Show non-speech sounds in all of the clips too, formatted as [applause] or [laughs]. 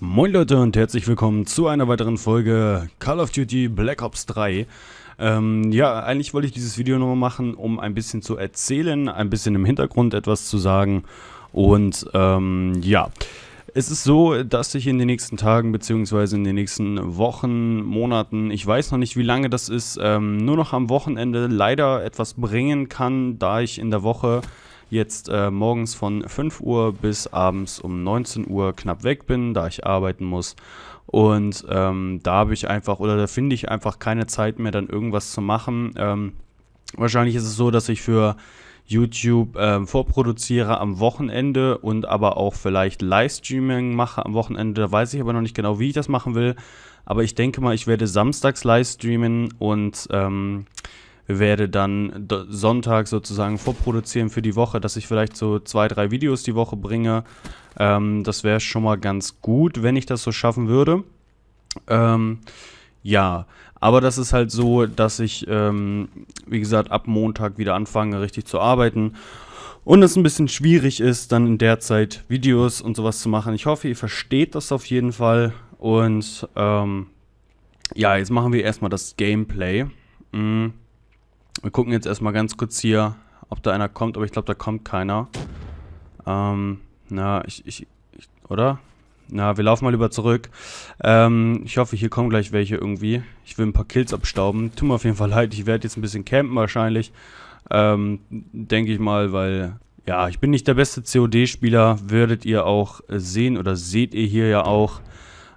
Moin Leute und herzlich willkommen zu einer weiteren Folge Call of Duty Black Ops 3. Ähm, ja, eigentlich wollte ich dieses Video nochmal machen, um ein bisschen zu erzählen, ein bisschen im Hintergrund etwas zu sagen. Und ähm, ja, es ist so, dass ich in den nächsten Tagen bzw. in den nächsten Wochen, Monaten, ich weiß noch nicht wie lange das ist, ähm, nur noch am Wochenende leider etwas bringen kann, da ich in der Woche jetzt äh, morgens von 5 Uhr bis abends um 19 Uhr knapp weg bin, da ich arbeiten muss. Und ähm, da habe ich einfach, oder da finde ich einfach keine Zeit mehr, dann irgendwas zu machen. Ähm, wahrscheinlich ist es so, dass ich für YouTube äh, vorproduziere am Wochenende und aber auch vielleicht Livestreaming mache am Wochenende. Da weiß ich aber noch nicht genau, wie ich das machen will. Aber ich denke mal, ich werde samstags Livestreamen und ähm, werde dann Sonntag sozusagen vorproduzieren für die Woche, dass ich vielleicht so zwei, drei Videos die Woche bringe. Ähm, das wäre schon mal ganz gut, wenn ich das so schaffen würde. Ähm, ja, aber das ist halt so, dass ich, ähm, wie gesagt, ab Montag wieder anfange, richtig zu arbeiten. Und es ein bisschen schwierig ist, dann in der Zeit Videos und sowas zu machen. Ich hoffe, ihr versteht das auf jeden Fall. Und ähm, ja, jetzt machen wir erstmal das Gameplay. Mhm. Wir gucken jetzt erstmal ganz kurz hier, ob da einer kommt, aber ich glaube, da kommt keiner. Ähm, na, ich, ich, ich, oder? Na, wir laufen mal lieber zurück. Ähm, ich hoffe, hier kommen gleich welche irgendwie. Ich will ein paar Kills abstauben. Tut mir auf jeden Fall leid, ich werde jetzt ein bisschen campen wahrscheinlich. Ähm, denke ich mal, weil, ja, ich bin nicht der beste COD-Spieler. Werdet ihr auch sehen oder seht ihr hier ja auch.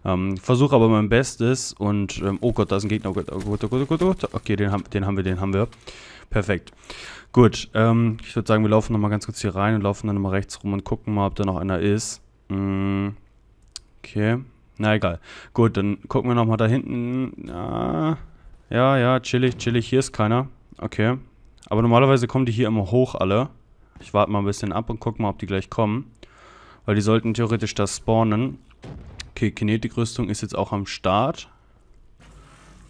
Ähm, Versuche aber mein Bestes und, ähm, oh Gott, da ist ein Gegner. Oh Gott, oh Gott, oh Gott, oh Gott, oh Gott. Okay, den, haben, den haben wir, den haben wir. Perfekt. Gut, ähm, ich würde sagen, wir laufen nochmal ganz kurz hier rein und laufen dann nochmal rechts rum und gucken mal, ob da noch einer ist. Mm. Okay. Na egal. Gut, dann gucken wir nochmal da hinten. Ja, ja, chillig, chillig. Hier ist keiner. Okay. Aber normalerweise kommen die hier immer hoch alle. Ich warte mal ein bisschen ab und gucke mal, ob die gleich kommen. Weil die sollten theoretisch da spawnen. Okay, Kinetikrüstung ist jetzt auch am Start.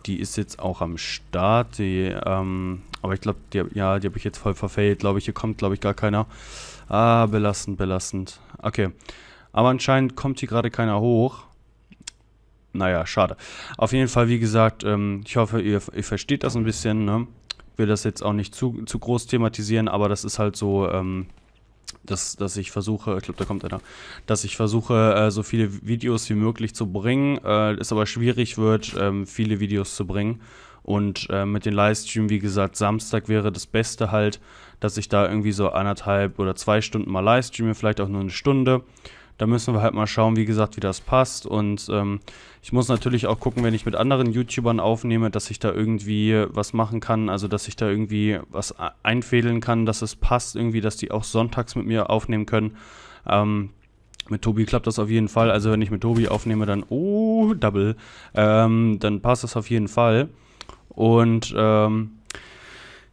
Die ist jetzt auch am Start. Die, ähm, aber ich glaube, die, ja, die habe ich jetzt voll verfehlt. Glaube ich, hier kommt, glaube ich, gar keiner. Ah, belastend, belastend. Okay. Aber anscheinend kommt hier gerade keiner hoch. Naja, schade. Auf jeden Fall, wie gesagt, ähm, ich hoffe, ihr, ihr, versteht das ein bisschen. Ne? Ich will das jetzt auch nicht zu, zu groß thematisieren, aber das ist halt so, ähm, dass, dass ich versuche, ich glaube, da kommt einer, dass ich versuche, äh, so viele Videos wie möglich zu bringen. Äh, es aber schwierig wird, ähm, viele Videos zu bringen. Und äh, mit den Livestream, wie gesagt, Samstag wäre das Beste halt, dass ich da irgendwie so anderthalb oder zwei Stunden mal Livestreame, vielleicht auch nur eine Stunde. Da müssen wir halt mal schauen, wie gesagt, wie das passt. Und ähm, ich muss natürlich auch gucken, wenn ich mit anderen YouTubern aufnehme, dass ich da irgendwie was machen kann. Also, dass ich da irgendwie was einfädeln kann, dass es passt irgendwie, dass die auch sonntags mit mir aufnehmen können. Ähm, mit Tobi klappt das auf jeden Fall. Also, wenn ich mit Tobi aufnehme, dann, oh, Double, ähm, dann passt das auf jeden Fall. Und, ähm,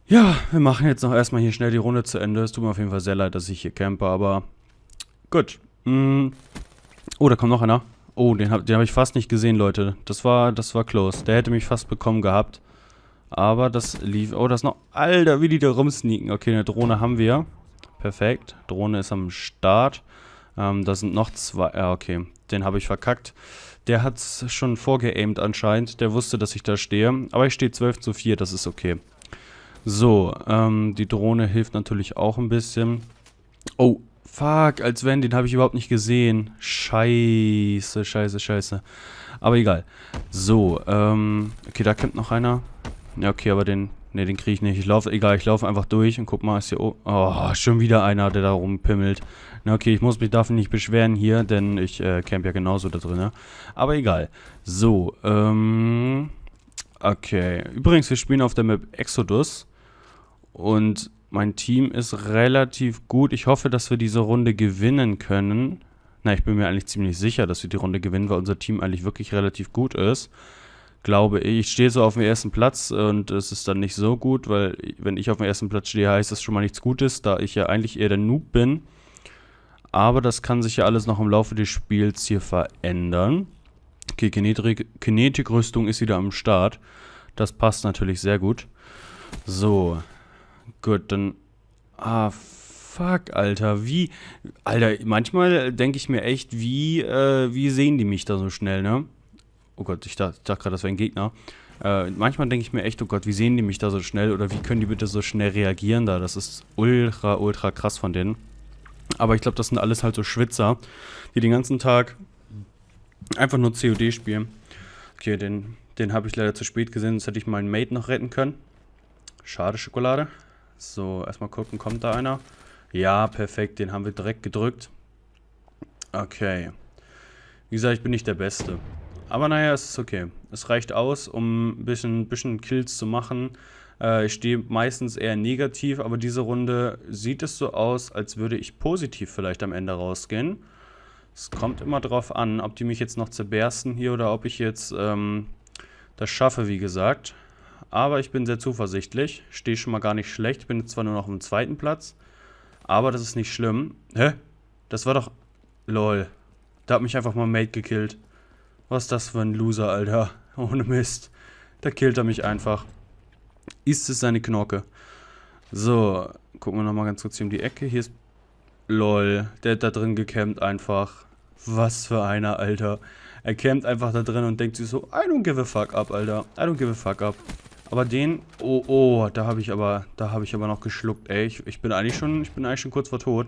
ja, wir machen jetzt noch erstmal hier schnell die Runde zu Ende. Es tut mir auf jeden Fall sehr leid, dass ich hier campe, aber gut. Mm. Oh, da kommt noch einer. Oh, den habe hab ich fast nicht gesehen, Leute. Das war, das war close. Der hätte mich fast bekommen gehabt. Aber das lief... Oh, das noch... Alter, wie die da rumsneaken. Okay, eine Drohne haben wir. Perfekt. Drohne ist am Start. Ähm, da sind noch zwei... Ja, okay. Den habe ich verkackt. Der hat es schon vorgeaimt anscheinend. Der wusste, dass ich da stehe. Aber ich stehe 12 zu 4. Das ist okay. So, ähm, die Drohne hilft natürlich auch ein bisschen. Oh, Fuck, als wenn, den habe ich überhaupt nicht gesehen. Scheiße, scheiße, scheiße. Aber egal. So, ähm, okay, da kommt noch einer. Ja, okay, aber den, ne, den kriege ich nicht. Ich laufe, egal, ich laufe einfach durch und guck mal, ist hier, oh, oh, schon wieder einer, der da rumpimmelt. Na, okay, ich muss mich dafür nicht beschweren hier, denn ich äh, camp ja genauso da drin, ne? Aber egal. So, ähm, okay. Übrigens, wir spielen auf der Map Exodus. Und mein Team ist relativ gut. Ich hoffe, dass wir diese Runde gewinnen können. Na, ich bin mir eigentlich ziemlich sicher, dass wir die Runde gewinnen, weil unser Team eigentlich wirklich relativ gut ist. Glaube ich. Ich stehe so auf dem ersten Platz und es ist dann nicht so gut, weil wenn ich auf dem ersten Platz stehe, heißt das schon mal nichts Gutes, da ich ja eigentlich eher der Noob bin. Aber das kann sich ja alles noch im Laufe des Spiels hier verändern. Okay, Kinetikrüstung ist wieder am Start. Das passt natürlich sehr gut. So, gut, dann... Ah, fuck, Alter, wie... Alter, manchmal denke ich mir echt, wie, äh, wie sehen die mich da so schnell, ne? Oh Gott, ich dachte, dachte gerade, das wäre ein Gegner. Äh, manchmal denke ich mir echt, oh Gott, wie sehen die mich da so schnell oder wie können die bitte so schnell reagieren da? Das ist ultra, ultra krass von denen. Aber ich glaube, das sind alles halt so Schwitzer, die den ganzen Tag einfach nur COD spielen. Okay, den, den habe ich leider zu spät gesehen, sonst hätte ich meinen Mate noch retten können. Schade, Schokolade. So, erstmal gucken, kommt da einer? Ja, perfekt, den haben wir direkt gedrückt. Okay. Wie gesagt, ich bin nicht der Beste. Aber naja, es ist okay. Es reicht aus, um ein bisschen, bisschen Kills zu machen. Äh, ich stehe meistens eher negativ, aber diese Runde sieht es so aus, als würde ich positiv vielleicht am Ende rausgehen. Es kommt immer drauf an, ob die mich jetzt noch zerbersten hier oder ob ich jetzt ähm, das schaffe, wie gesagt. Aber ich bin sehr zuversichtlich. Stehe schon mal gar nicht schlecht. Bin zwar nur noch auf dem zweiten Platz. Aber das ist nicht schlimm. Hä? Das war doch... Lol. Da hat mich einfach mal Mate gekillt. Was ist das für ein Loser, Alter? [laughs] Ohne Mist. Da killt er mich einfach. Ist es seine Knorke. So, gucken wir nochmal ganz kurz hier um die Ecke. Hier ist... Lol, der hat da drin gecampt einfach. Was für einer, Alter. Er campt einfach da drin und denkt sich so, I don't give a fuck up, Alter. I don't give a fuck up. Aber den, oh, oh, da habe ich aber, da habe ich aber noch geschluckt, ey. Ich, ich bin eigentlich schon, ich bin eigentlich schon kurz vor tot.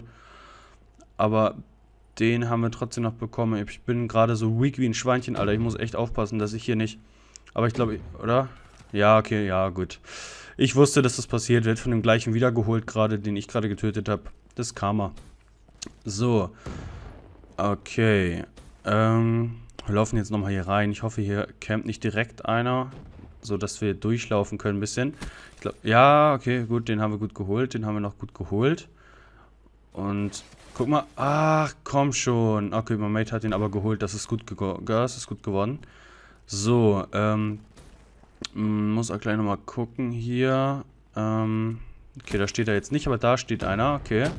Aber den haben wir trotzdem noch bekommen. Ich bin gerade so weak wie ein Schweinchen, Alter. Ich muss echt aufpassen, dass ich hier nicht... Aber ich glaube, oder? Ja, okay, ja, gut. Ich wusste, dass das passiert. Wird von dem gleichen wiedergeholt gerade, den ich gerade getötet habe. Das ist Karma. So. Okay. Ähm, wir laufen jetzt nochmal hier rein. Ich hoffe, hier campt nicht direkt einer, so dass wir durchlaufen können ein bisschen. Glaub, ja, okay, gut, den haben wir gut geholt. Den haben wir noch gut geholt. Und Guck mal. Ach, komm schon. Okay, mein Mate hat ihn aber geholt. Das ist gut, das ist gut geworden. So, ähm. Muss auch gleich nochmal gucken hier. Ähm. Okay, da steht er jetzt nicht, aber da steht einer. Okay.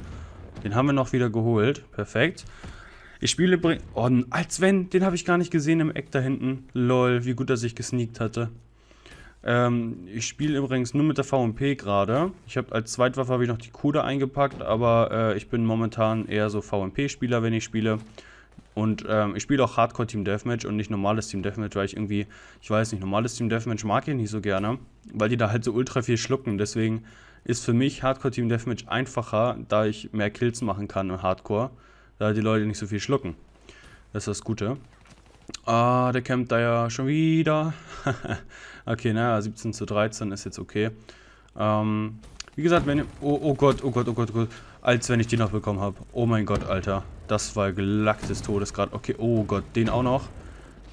Den haben wir noch wieder geholt. Perfekt. Ich spiele... Oh, als wenn. Den habe ich gar nicht gesehen im Eck da hinten. Lol, wie gut er sich gesneakt hatte. Ähm, ich spiele übrigens nur mit der VMP gerade. Ich habe als Zweitwaffe habe ich noch die Kuda eingepackt, aber äh, ich bin momentan eher so VMP-Spieler, wenn ich spiele. Und ähm, ich spiele auch Hardcore Team Deathmatch und nicht normales Team Deathmatch, weil ich irgendwie, ich weiß nicht, normales Team Deathmatch mag ich nicht so gerne, weil die da halt so ultra viel schlucken. Deswegen ist für mich Hardcore Team Deathmatch einfacher, da ich mehr Kills machen kann im Hardcore, da die Leute nicht so viel schlucken. Das ist das Gute. Ah, der campt da ja schon wieder. [laughs] okay, naja, 17 zu 13 ist jetzt okay. Ähm, wie gesagt, wenn... Oh, oh Gott, oh Gott, oh Gott, oh Gott. Als wenn ich die noch bekommen habe. Oh mein Gott, Alter. Das war gelacktes Todesgrad. Okay, oh Gott, den auch noch.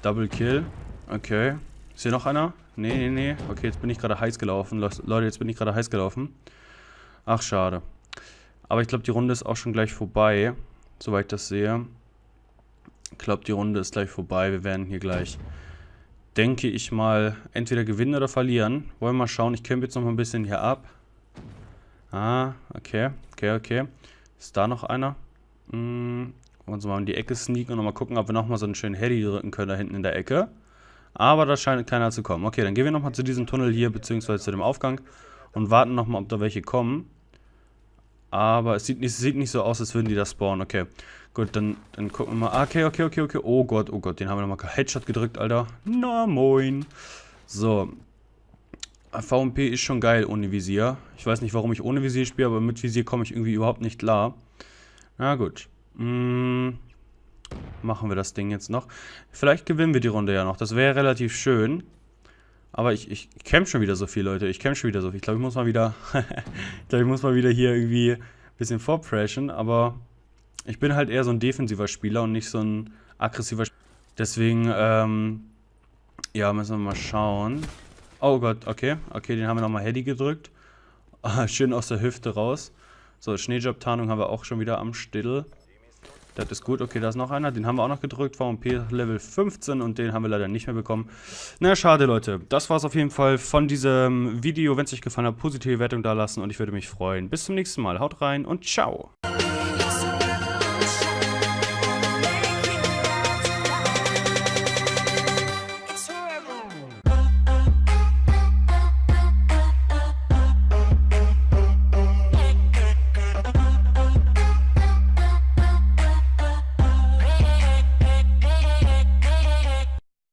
Double Kill. Okay. Ist hier noch einer? Nee, nee, nee. Okay, jetzt bin ich gerade heiß gelaufen. Leute, jetzt bin ich gerade heiß gelaufen. Ach, schade. Aber ich glaube, die Runde ist auch schon gleich vorbei. Soweit ich das sehe. Ich glaube, die Runde ist gleich vorbei. Wir werden hier gleich, denke ich mal, entweder gewinnen oder verlieren. Wollen wir mal schauen. Ich kämpfe jetzt noch mal ein bisschen hier ab. Ah, okay. Okay, okay. Ist da noch einer? Hm, wollen wir mal in die Ecke sneaken und nochmal gucken, ob wir nochmal so einen schönen Heady drücken können da hinten in der Ecke. Aber da scheint keiner zu kommen. Okay, dann gehen wir nochmal zu diesem Tunnel hier, beziehungsweise zu dem Aufgang und warten nochmal, ob da welche kommen. Aber es sieht, es sieht nicht so aus, als würden die da spawnen. Okay, gut, dann, dann gucken wir mal. Ah, okay, okay, okay, okay. Oh Gott, oh Gott, den haben wir nochmal Headshot gedrückt, Alter. Na, moin. So. VMP ist schon geil ohne Visier. Ich weiß nicht, warum ich ohne Visier spiele, aber mit Visier komme ich irgendwie überhaupt nicht klar. Na gut. Hm, machen wir das Ding jetzt noch. Vielleicht gewinnen wir die Runde ja noch. Das wäre relativ schön. Aber ich, ich, camp schon wieder so viel, Leute. Ich camp schon wieder so viel. Ich glaube, ich muss mal wieder. [laughs] ich glaube, ich muss mal wieder hier irgendwie ein bisschen vorpreschen. Aber ich bin halt eher so ein defensiver Spieler und nicht so ein aggressiver Spieler. Deswegen, ähm. Ja, müssen wir mal schauen. Oh Gott, okay. Okay, den haben wir nochmal Heady gedrückt. [laughs] schön aus der Hüfte raus. So, Schneejob-Tarnung haben wir auch schon wieder am Still. Das ist gut. Okay, da ist noch einer. Den haben wir auch noch gedrückt. VMP Level 15 und den haben wir leider nicht mehr bekommen. Na, schade, Leute. Das war es auf jeden Fall von diesem Video. Wenn es euch gefallen hat, positive Wertung da lassen und ich würde mich freuen. Bis zum nächsten Mal. Haut rein und ciao.